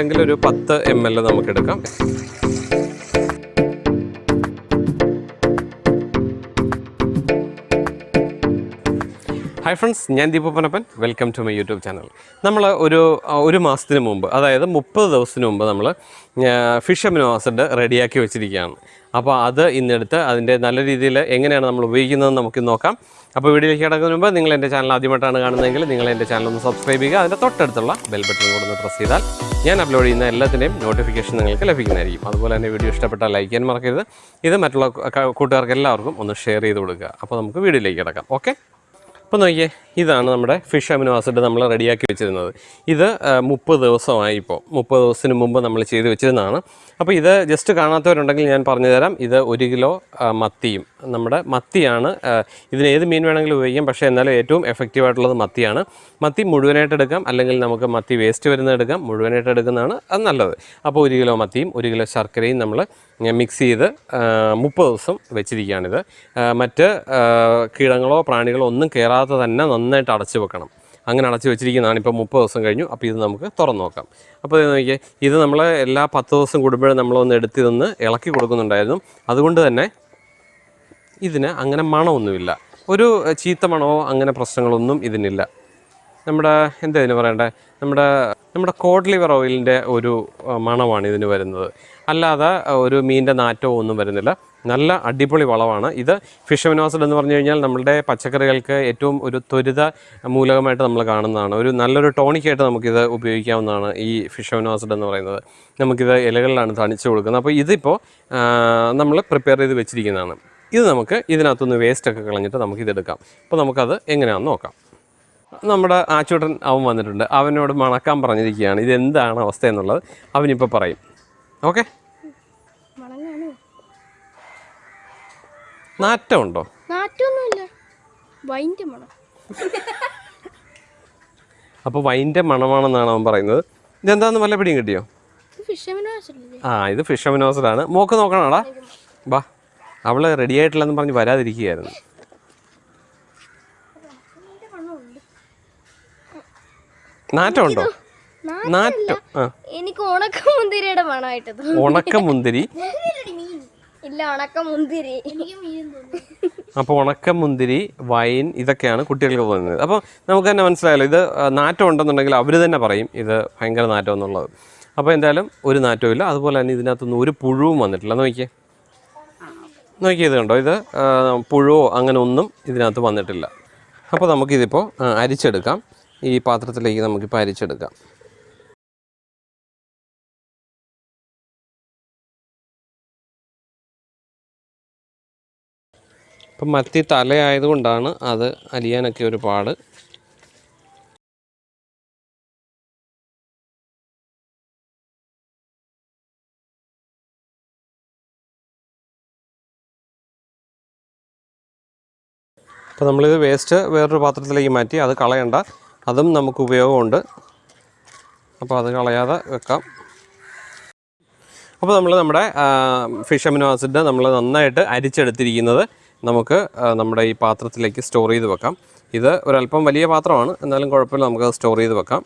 എങ്കിൽ ഒരു പത്ത് എം എൽ നമുക്ക് എടുക്കാം. ഹായ് ഫ്രണ്ട്സ് ഞാൻ ദീപപ്പനപ്പൻ welcome to my YouTube channel നമ്മൾ ഒരു ഒരു മാസത്തിന് മുമ്പ് അതായത് മുപ്പത് ദിവസത്തിന് മുമ്പ് നമ്മൾ ഫിഷ് അമിനോ ആസിഡ് റെഡിയാക്കി വെച്ചിരിക്കുകയാണ്. അപ്പോൾ അത് ഇന്നെടുത്ത് അതിന്റെ നല്ല രീതിയിൽ എങ്ങനെയാണ് നമ്മൾ ഉപയോഗിക്കുന്നതെന്ന് നമുക്ക് നോക്കാം. അപ്പോൾ വീഡിയോയിലേക്ക് കിടക്കുന്നതിന് മുമ്പ് നിങ്ങൾ എന്റെ ചാനൽ ആദ്യമായിട്ടാണ് കാണുന്നതെങ്കിൽ നിങ്ങൾ എന്റെ ചാനൽ ഒന്ന് സബ്സ്ക്രൈബ് ചെയ്യുക. അതിന്റെ തൊട്ടടുത്തുള്ള ബെൽ ബട്ടൺ കൂടെ ഒന്ന് പ്രസ് ചെയ്താൽ ഞാൻ അപ്ലോഡ് ചെയ്യുന്ന എല്ലാത്തിന്റെയും നോട്ടിഫിക്കേഷൻ നിങ്ങൾക്ക് ലഭിക്കുന്നതായിരിക്കും. അതുപോലെ തന്നെ വീഡിയോ ഇഷ്ടപ്പെട്ടാൽ ലൈക്ക് ചെയ്യാൻ മറക്കരുത്. ഇത് മറ്റുള്ള കൂട്ടുകാർക്ക് എല്ലാവർക്കും ഒന്ന് ഷെയർ ചെയ്ത് കൊടുക്കുക. അപ്പോൾ നമുക്ക് വീഡിയോയിലേക്ക് കിടക്കാം. ഓക്കെ അപ്പോൾ നോക്കിയേ ഇതാണ് നമ്മുടെ ഫിഷ് അമിനോ ആസിഡ് നമ്മൾ റെഡിയാക്കി വെച്ചിരുന്നത്. ഇത് മുപ്പത് ദിവസമായി ഇപ്പോൾ മുപ്പത് ദിവസത്തിന് മുമ്പ് നമ്മൾ ചെയ്ത് വെച്ചിരുന്നതാണ്. അപ്പോൾ ഇത് ജസ്റ്റ് കാണാത്തവരുണ്ടെങ്കിൽ ഞാൻ പറഞ്ഞു തരാം ഇത് ഒരു കിലോ മത്തിയും. നമ്മുടെ മത്തിയാണ് ഇതിന് ഏത് മീൻ വേണമെങ്കിലും ഉപയോഗിക്കാം. പക്ഷേ എന്നാലും ഏറ്റവും എഫക്റ്റീവായിട്ടുള്ളത് മത്തിയാണ്. മത്തി മുഴുവനായിട്ട് എടുക്കാം. അല്ലെങ്കിൽ നമുക്ക് മത്തി വേസ്റ്റ് വരുന്നത് എടുക്കാം. മുഴുവനായിട്ട് എടുക്കുന്നതാണ് അത് നല്ലത്. അപ്പോൾ ഒരു കിലോ മത്തിയും ഒരു കിലോ ശർക്കരയും നമ്മൾ മിക്സ് ചെയ്ത് മുപ്പത് ദിവസം വെച്ചിരിക്കുകയാണിത്. മറ്റ് കീടങ്ങളോ പ്രാണികളോ ഒന്നും കയറാതെ തന്നെ നന്നായിട്ട് അടച്ചു വെക്കണം. അങ്ങനെ അടച്ചു വെച്ചിരിക്കുന്നതാണ് ഇപ്പോൾ മുപ്പത് ദിവസം കഴിഞ്ഞു. അപ്പോൾ ഇത് നമുക്ക് തുറന്നു നോക്കാം. അപ്പോൾ ഇത് നോക്കിയേ ഇത് നമ്മൾ എല്ലാ പത്ത് ദിവസം കൂടുമ്പോഴും നമ്മളൊന്ന് എടുത്തി നിന്ന് ഇളക്കി കൊടുക്കുന്നുണ്ടായിരുന്നു. അതുകൊണ്ട് തന്നെ ഇതിന് അങ്ങനെ മണമൊന്നുമില്ല. ഒരു ചീത്ത മണമോ അങ്ങനെ പ്രശ്നങ്ങളൊന്നും ഇതിനില്ല. നമ്മുടെ എന്താ ഇതിന് പറയണ്ടേ? നമ്മുടെ നമ്മുടെ കോഡ് ലിവർ ഓയിലിന്റെ ഒരു മണമാണ് ഇതിന് വരുന്നത്. അല്ലാതെ ഒരു മീനിന്റെ നാറ്റവും ഒന്നും വരുന്നില്ല. നല്ല അടിപൊളി വളമാണ്. ഇത് ഫിഷ് എന്ന് പറഞ്ഞു കഴിഞ്ഞാൽ നമ്മുടെ പച്ചക്കറികൾക്ക് ഏറ്റവും ഒരു ത്വരിത മൂലകമായിട്ട് നമ്മൾ കാണുന്നതാണ്. ഒരു നല്ലൊരു ടോണിക്കായിട്ട് നമുക്കിത് ഉപയോഗിക്കാവുന്നതാണ് ഈ ഫിഷ് എന്ന് പറയുന്നത്. നമുക്കിത് ഇലകളിലാണ് തണിച്ച് കൊടുക്കുന്നത്. അപ്പോൾ ഇതിപ്പോൾ നമ്മൾ പ്രിപ്പയർ ചെയ്ത് വെച്ചിരിക്കുന്നതാണ്. ഇത് നമുക്ക് ഇതിനകത്തുനിന്ന് വേസ്റ്റൊക്കെ കളഞ്ഞിട്ട് നമുക്കിതെടുക്കാം. അപ്പോൾ നമുക്കത് എങ്ങനെയാണെന്ന് നോക്കാം. നമ്മുടെ ആച്ചൂട്ടൻ അവൻ വന്നിട്ടുണ്ട്. അവനോട് മണക്കാൻ പറഞ്ഞിരിക്കുകയാണ്. ഇതെന്താണ് അവസ്ഥ എന്നുള്ളത് അവനിപ്പോൾ പറയും. ഓക്കെ? നാറ്റമുണ്ടോ? അപ്പൊ വൈന്റെ മണം. അപ്പോൾ വൈന്റെ മണമാണെന്നാണ് അവൻ പറയുന്നത്. ഇതെന്താന്ന് വല്ല പിടിയും കിട്ടിയോ? ആ ഇത് ഫിഷ് അമിനോസിഡാണ് മോക്ക് നോക്കണോടാ. വാ അവൾ റെഡി ആയിട്ടില്ലെന്ന് പറഞ്ഞ് വരാതിരിക്കുകയായിരുന്നു. നാറ്റമുണ്ടോ? നാറ്റം ആ. എനിക്ക് ഉണക്ക മുന്തിരിയുടെ മണമായിട്ട് ഉണക്ക മുന്തിരി ഇല്ല ഉണക്ക മുന്തിരി അപ്പോൾ ഉണക്ക മുന്തിരി വൈൻ ഇതൊക്കെയാണ് കുട്ടികൾക്ക് തോന്നുന്നത്. അപ്പോൾ നമുക്ക് തന്നെ മനസ്സിലായല്ലോ ഇത് നാറ്റം ഉണ്ടെന്നുണ്ടെങ്കിൽ അവർ തന്നെ പറയും ഇത് ഭയങ്കര നാറ്റം എന്നുള്ളത്. അപ്പോൾ എന്തായാലും ഒരു നാറ്റവും ഇല്ല. അതുപോലെ തന്നെ ഇതിനകത്തൊന്നും ഒരു പുഴുവും വന്നിട്ടില്ല. നോക്കിയേ. നോക്കിയേ ഇത് കണ്ടോ? ഇത് പുഴുവോ അങ്ങനെ ഒന്നും ഇതിനകത്ത് വന്നിട്ടില്ല. അപ്പോൾ നമുക്കിതിപ്പോൾ അരിച്ചെടുക്കാം. ഈ പാത്രത്തിലേക്ക് നമുക്കിപ്പോൾ അരിച്ചെടുക്കാം ഇപ്പം മത്തി തലയായതുകൊണ്ടാണ് അത് അലിയാനൊക്കെ ഒരു പാട് അപ്പോൾ നമ്മളിത് വേസ്റ്റ് വേറൊരു പാത്രത്തിലേക്ക് മാറ്റി അത് കളയണ്ട. അതും നമുക്ക് ഉപയോഗമുണ്ട്. അപ്പോൾ അത് കളയാതെ വെക്കാം. അപ്പോൾ നമ്മൾ നമ്മുടെ ഫിഷ് അമിനോ ആസിഡ് നമ്മൾ നന്നായിട്ട് അരിച്ചെടുത്തിരിക്കുന്നത് നമുക്ക് നമ്മുടെ ഈ പാത്രത്തിലേക്ക് സ്റ്റോർ ചെയ്ത് വെക്കാം. ഇത് ഒരല്പം വലിയ പാത്രമാണ്. എന്നാലും കുഴപ്പമില്ല നമുക്കത് സ്റ്റോർ ചെയ്ത് വെക്കാം.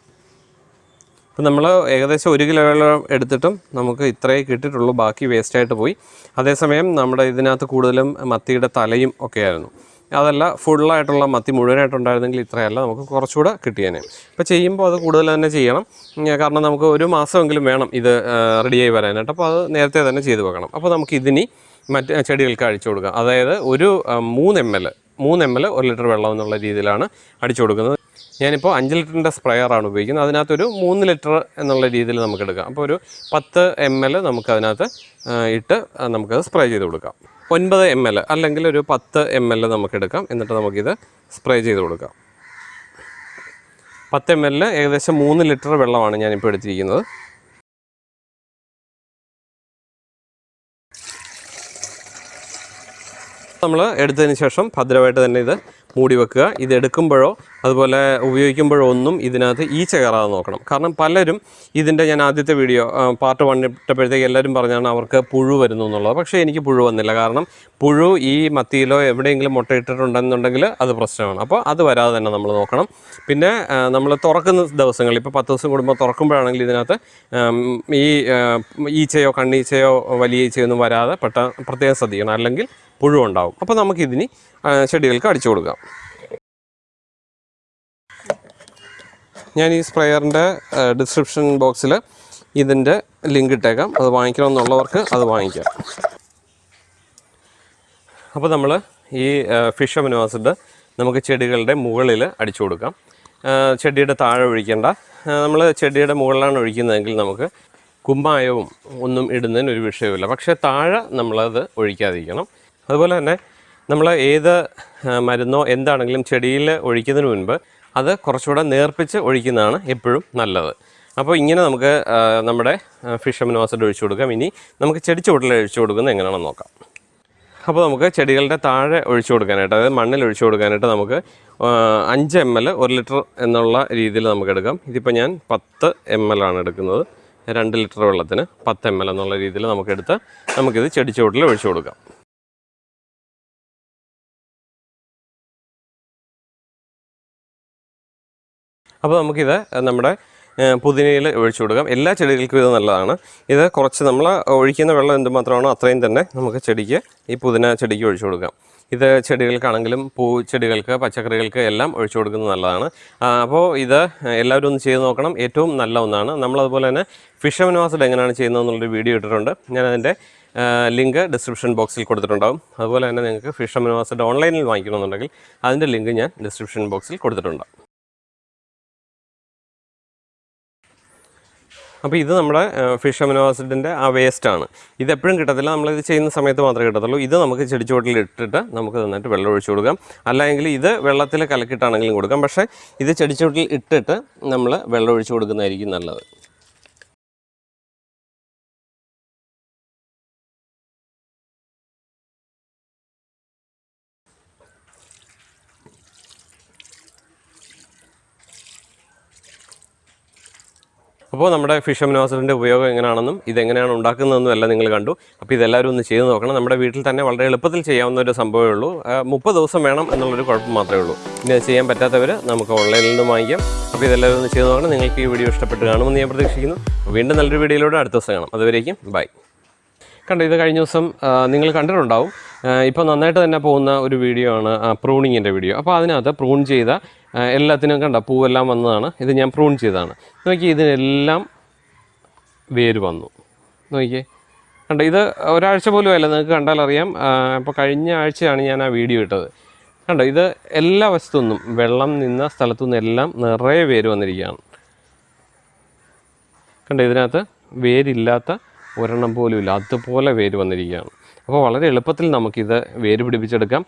അപ്പം നമ്മൾ ഏകദേശം ഒരു കിലോയോളം എടുത്തിട്ടും നമുക്ക് ഇത്രയേ കിട്ടിയിട്ടുള്ളൂ. ബാക്കി വേസ്റ്റായിട്ട് പോയി. അതേസമയം നമ്മുടെ ഇതിനകത്ത് കൂടുതലും മത്തിയുടെ തലയും ഒക്കെ ആയിരുന്നു. അതല്ല ഫുള്ളായിട്ടുള്ള മത്തി മുഴുവനായിട്ടുണ്ടായിരുന്നെങ്കിൽ ഇത്രയല്ല നമുക്ക് കുറച്ചുകൂടെ കിട്ടിയേനെ. ഇപ്പോൾ ചെയ്യുമ്പോൾ അത് കൂടുതൽ തന്നെ ചെയ്യണം. കാരണം നമുക്ക് ഒരു മാസമെങ്കിലും വേണം ഇത് റെഡിയായി വരാനായിട്ട്. അപ്പോൾ അത് നേരത്തെ തന്നെ ചെയ്തു വെക്കണം. അപ്പോൾ നമുക്ക് ഇതിനി മറ്റ് ചെടികൾക്ക് അഴിച്ചു കൊടുക്കുക അതായത് ഒരു മൂന്ന് എം എൽ മൂന്ന് എം എൽ ഒരു ലിറ്റർ വെള്ളം എന്നുള്ള രീതിയിലാണ് അടിച്ചു കൊടുക്കുന്നത്. ഞാനിപ്പോൾ അഞ്ച് ലിറ്ററിന്റെ സ്പ്രേയറാണ് ഉപയോഗിക്കുന്നത്. അതിനകത്തൊരു മൂന്ന് ലിറ്റർ എന്നുള്ള രീതിയിൽ നമുക്ക് എടുക്കാം. അപ്പോൾ ഒരു പത്ത് എം എൽ നമുക്ക് അതിനകത്ത് ഇട്ട് നമുക്കത് സ്പ്രേ ചെയ്ത് കൊടുക്കാം. ഒൻപത് എം എൽ അല്ലെങ്കിൽ ഒരു പത്ത് എം എൽ നമുക്ക് എടുക്കാം. എന്നിട്ട് നമുക്കിത് സ്പ്രേ ചെയ്ത് കൊടുക്കാം. പത്ത് എം എല്ലിൽ ഏകദേശം മൂന്ന് ലിറ്റർ വെള്ളമാണ് ഞാനിപ്പോൾ എടുത്തിരിക്കുന്നത്. നമ്മൾ എടുത്തതിന് ശേഷം ഭദ്രമായിട്ട് തന്നെ ഇത് മൂടി വെക്കുക. ഇത് എടുക്കുമ്പോഴോ അതുപോലെ ഉപയോഗിക്കുമ്പോഴോ ഒന്നും ഇതിനകത്ത് ഈച്ച കയറാതെ നോക്കണം. കാരണം പലരും ഇതിന്റെ ഞാൻ ആദ്യത്തെ വീഡിയോ പാർട്ട് വൺ ഇട്ടപ്പോഴത്തേക്ക് എല്ലാവരും പറഞ്ഞാണ് അവർക്ക് പുഴു വരുന്നു എന്നുള്ളത്. പക്ഷേ എനിക്ക് പുഴു വന്നില്ല. കാരണം പുഴു ഈ മത്തിയിലോ എവിടെയെങ്കിലും മുട്ടയിട്ടിട്ടുണ്ടെന്നുണ്ടെങ്കിൽ അത് പ്രശ്നമാണ്. അപ്പോൾ അത് വരാതെ തന്നെ നമ്മൾ നോക്കണം. പിന്നെ നമ്മൾ തുറക്കുന്ന ദിവസങ്ങളിൽ ഇപ്പോൾ പത്ത് ദിവസം കൂടുമ്പോൾ തുറക്കുമ്പോഴാണെങ്കിൽ ഇതിനകത്ത് ഈ ഈച്ചയോ കണ്ണീച്ചയോ വലിയ ഈച്ചയോ ഒന്നും വരാതെ പെട്ട പ്രത്യേകം ശ്രദ്ധിക്കണം. അല്ലെങ്കിൽ പുഴു ഉണ്ടാവും. അപ്പോൾ നമുക്കിതിന് ചെടികൾക്ക് അടിച്ചു കൊടുക്കാം. ഞാൻ ഈ സ്പ്രെയറിന്റെ ഡിസ്ക്രിപ്ഷൻ ബോക്സിൽ ഇതിന്റെ ലിങ്ക് ഇട്ടേക്കാം. അത് വാങ്ങിക്കണമെന്നുള്ളവർക്ക് അത് വാങ്ങിക്കാം. അപ്പോൾ നമ്മൾ ഈ ഫിഷ് അമിനോ ആസിഡ് നമുക്ക് ചെടികളുടെ മുകളിൽ അടിച്ചു കൊടുക്കാം. ചെടിയുടെ താഴെ ഒഴിക്കേണ്ട നമ്മൾ ചെടിയുടെ മുകളിലാണ് ഒഴിക്കുന്നതെങ്കിൽ നമുക്ക് കുമ്മായവും ഒന്നും ഇടുന്നതിന് ഒരു വിഷയമില്ല പക്ഷേ താഴെ നമ്മളത് ഒഴിക്കാതിരിക്കണം. അതുപോലെ തന്നെ നമ്മൾ ഏത് മരുന്നോ എന്താണെങ്കിലും ചെടിയിൽ ഒഴിക്കുന്നതിന് മുൻപ് അത് കുറച്ചുകൂടെ നേർപ്പിച്ച് ഒഴിക്കുന്നതാണ് എപ്പോഴും നല്ലത്. അപ്പോൾ ഇങ്ങനെ നമുക്ക് നമ്മുടെ ഫിഷ് അമിനോ ആസിഡ് ഒഴിച്ചു കൊടുക്കാം. ഇനി നമുക്ക് ചെടി ചുവട്ടിൽ ഒഴിച്ചു കൊടുക്കുന്നത് എങ്ങനെയാണെന്ന് നോക്കാം. അപ്പോൾ നമുക്ക് ചെടികളുടെ താഴെ ഒഴിച്ചു കൊടുക്കാനായിട്ട് അതായത് മണ്ണിൽ ഒഴിച്ചു കൊടുക്കാനായിട്ട് നമുക്ക് അഞ്ച് എം എൽ ഒരു ലിറ്റർ എന്നുള്ള രീതിയിൽ നമുക്ക് എടുക്കാം. ഇതിപ്പോൾ ഞാൻ പത്ത് എം എൽ ആണ് എടുക്കുന്നത്. രണ്ട് ലിറ്റർ വെള്ളത്തിന് പത്ത് എം എൽ എന്നുള്ള രീതിയിൽ നമുക്കെടുത്ത് നമുക്കിത് ചെടി ചുവട്ടിൽ ഒഴിച്ചു കൊടുക്കാം. അപ്പോൾ നമുക്കിത് നമ്മുടെ പുതിനയിൽ ഒഴിച്ചു കൊടുക്കാം. എല്ലാ ചെടികൾക്കും ഇത് നല്ലതാണ്. ഇത് കുറച്ച് നമ്മൾ ഒഴിക്കുന്ന വെള്ളം എന്തുമാത്രമാണോ അത്രയും തന്നെ നമുക്ക് ചെടിക്ക് ഈ പുതിന ചെടിക്ക് ഒഴിച്ചു കൊടുക്കാം. ഇത് ചെടികൾക്കാണെങ്കിലും പൂ ചെടികൾക്ക് പച്ചക്കറികൾക്ക് എല്ലാം ഒഴിച്ചു കൊടുക്കുന്നത് നല്ലതാണ്. അപ്പോൾ ഇത് എല്ലാവരും ഒന്ന് ചെയ്ത് നോക്കണം. ഏറ്റവും നല്ല ഒന്നാണ്. നമ്മളതുപോലെ തന്നെ ഫിഷ് അമിനോസിഡ് എങ്ങനെയാണ് ചെയ്യുന്നത് എന്നുള്ളൊരു വീഡിയോ ഇട്ടിട്ടുണ്ട്. ഞാനതിന്റെ ലിങ്ക് ഡിസ്ക്രിപ്ഷൻ ബോക്സിൽ കൊടുത്തിട്ടുണ്ടാകും അതുപോലെ തന്നെ നിങ്ങൾക്ക് ഫിഷ് അമിനോസിഡ് ഓൺലൈനിൽ വാങ്ങിക്കണമെന്നുണ്ടെങ്കിൽ അതിന്റെ ലിങ്ക് ഞാൻ ഡിസ്ക്രിപ്ഷൻ ബോക്സിൽ കൊടുത്തിട്ടുണ്ട്. അപ്പോൾ ഇത് നമ്മുടെ ഫിഷ് അമിനോ ആസിഡിന്റെ ആ വേസ്റ്റാണ് ഇത് എപ്പോഴും കിട്ടത്തില്ല. നമ്മളിത് ചെയ്യുന്ന സമയത്ത് മാത്രമേ കിട്ടത്തുള്ളൂ. ഇത് നമുക്ക് ചെടിച്ചുവട്ടിൽ ഇട്ടിട്ട് നമുക്ക് നന്നായിട്ട് വെള്ളം ഒഴിച്ചു കൊടുക്കാം. അല്ലെങ്കിൽ ഇത് വെള്ളത്തിൽ കലക്കിട്ടാണെങ്കിലും കൊടുക്കാം. പക്ഷേ ഇത് ചെടിച്ചുവട്ടിൽ ഇട്ടിട്ട് നമ്മൾ വെള്ളം ഒഴിച്ചു കൊടുക്കുന്നതായിരിക്കും നല്ലത്. അപ്പോൾ നമ്മുടെ ഫിഷ് അമിനോസിഡിന്റെ ഉപയോഗം എങ്ങനെയാണെന്നും ഇതെങ്ങനെയാണ് ഉണ്ടാക്കുന്നതെന്നും എല്ലാം നിങ്ങൾ കണ്ടു. അപ്പോൾ ഇതെല്ലാവരും ഒന്ന് ചെയ്ത് നോക്കണം. നമ്മുടെ വീട്ടിൽ തന്നെ വളരെ എളുപ്പത്തിൽ ചെയ്യാവുന്ന ഒരു സംഭവമേ ഉള്ളൂ. മുപ്പത് ദിവസം വേണം എന്നുള്ളൊരു കുഴപ്പം മാത്രമേ ഉള്ളൂ. ഇനി അത് ചെയ്യാൻ പറ്റാത്തവർ നമുക്ക് ഓൺലൈനിൽ നിന്ന് വാങ്ങിക്കാം. അപ്പോൾ ഇതെല്ലാവരും ഒന്ന് ചെയ്ത് നോക്കണം. നിങ്ങൾക്ക് ഈ വീഡിയോ ഇഷ്ടപ്പെട്ട് കാണുമെന്ന് ഞാൻ പ്രതീക്ഷിക്കുന്നു. വീണ്ടും നല്ലൊരു വീഡിയോയിലൂടെ അടുത്ത ദിവസം കാണാം. അതുവരേക്കും ബൈ. കണ്ടു ഇത് കഴിഞ്ഞ ദിവസം നിങ്ങൾ കണ്ടിട്ടുണ്ടാവും. ഇപ്പോൾ നന്നായിട്ട് തന്നെ പോകുന്ന ഒരു വീഡിയോ ആണ് പ്രൂണിങ്ങിന്റെ വീഡിയോ. അപ്പോൾ അതിനകത്ത് പ്രൂൺ ചെയ്ത എല്ലാത്തിനും കണ്ട പൂവെല്ലാം വന്നതാണ്. ഇത് ഞാൻ പ്രൂൺ ചെയ്തതാണ്. നോക്കി ഇതിനെല്ലാം വേര് വന്നു. നോക്കിയേ കണ്ട ഇത് ഒരാഴ്ച പോലും അല്ല നിങ്ങൾക്ക് കണ്ടാൽ അറിയാം. അപ്പോൾ കഴിഞ്ഞ ആഴ്ചയാണ് ഞാൻ ആ വീഡിയോ ഇട്ടത്. കണ്ടോ ഇത് എല്ലാ വശത്തുനിന്നും വെള്ളം നിന്ന സ്ഥലത്തു എല്ലാം നിറയെ വേര് വന്നിരിക്കുകയാണ്. കണ്ടോ ഇതിനകത്ത് വേരില്ലാത്ത ഒരെണ്ണം പോലും ഇല്ല. അതുപോലെ വേര് വന്നിരിക്കുകയാണ്. അപ്പോൾ വളരെ എളുപ്പത്തിൽ നമുക്കിത് വേര് പിടിപ്പിച്ചെടുക്കാം.